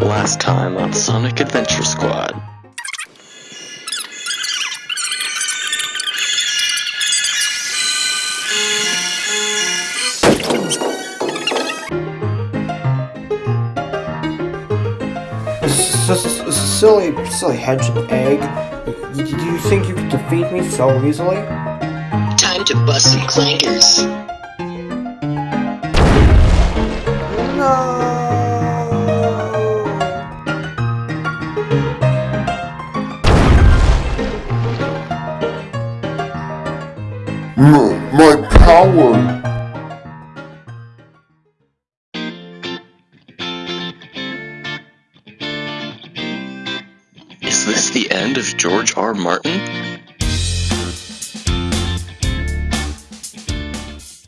Last time on Sonic Adventure Squad. S- s- silly, silly hedge and egg. Do you think you could defeat me so easily? Time to bust some clankers. M- my power! Is this the end of George R. Martin?